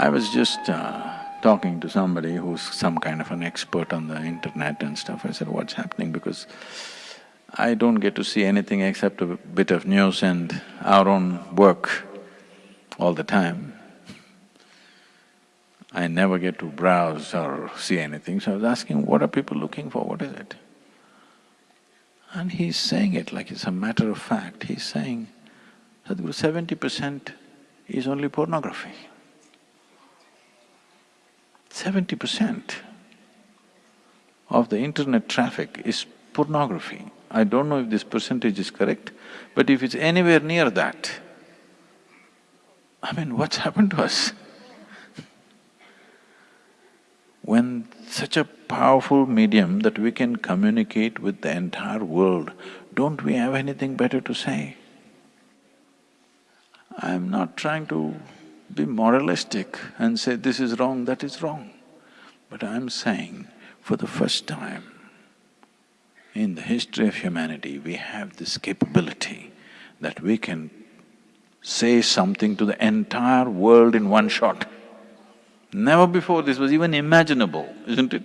I was just uh, talking to somebody who's some kind of an expert on the internet and stuff. I said, what's happening? Because I don't get to see anything except a bit of news and our own work all the time. I never get to browse or see anything, so I was asking, what are people looking for, what is it? And he's saying it like it's a matter of fact, he's saying, Sadhguru, seventy percent is only pornography. Seventy percent of the internet traffic is pornography. I don't know if this percentage is correct, but if it's anywhere near that, I mean, what's happened to us? when such a powerful medium that we can communicate with the entire world, don't we have anything better to say? I'm not trying to be moralistic and say this is wrong, that is wrong. But I'm saying, for the first time in the history of humanity, we have this capability that we can say something to the entire world in one shot. Never before this was even imaginable, isn't it?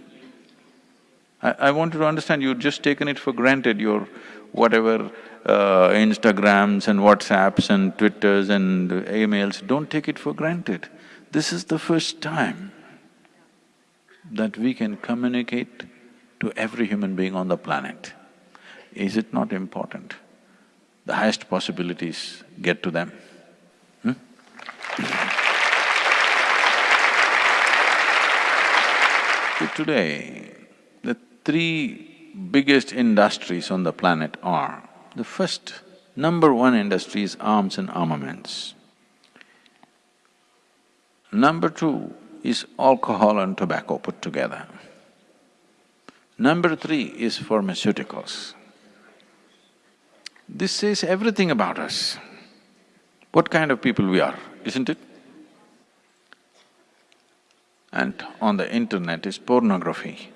I, I want you to understand, you've just taken it for granted, your whatever uh, Instagrams and WhatsApps and Twitters and emails, don't take it for granted. This is the first time that we can communicate to every human being on the planet. Is it not important? The highest possibilities get to them. Hmm? today, three biggest industries on the planet are the first, number one industry is arms and armaments. Number two is alcohol and tobacco put together. Number three is pharmaceuticals. This says everything about us, what kind of people we are, isn't it? And on the internet is pornography.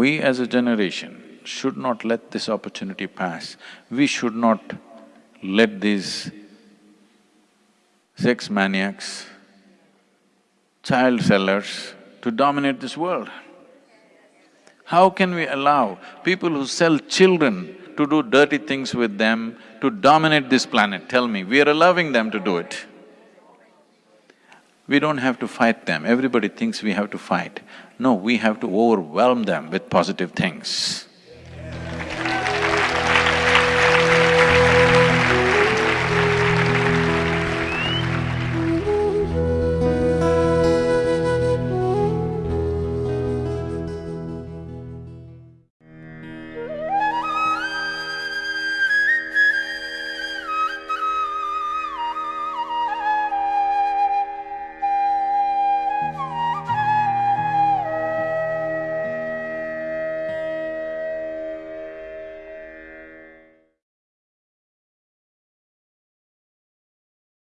We as a generation should not let this opportunity pass. We should not let these sex maniacs, child sellers to dominate this world. How can we allow people who sell children to do dirty things with them to dominate this planet? Tell me, we are allowing them to do it. We don't have to fight them, everybody thinks we have to fight. No, we have to overwhelm them with positive things.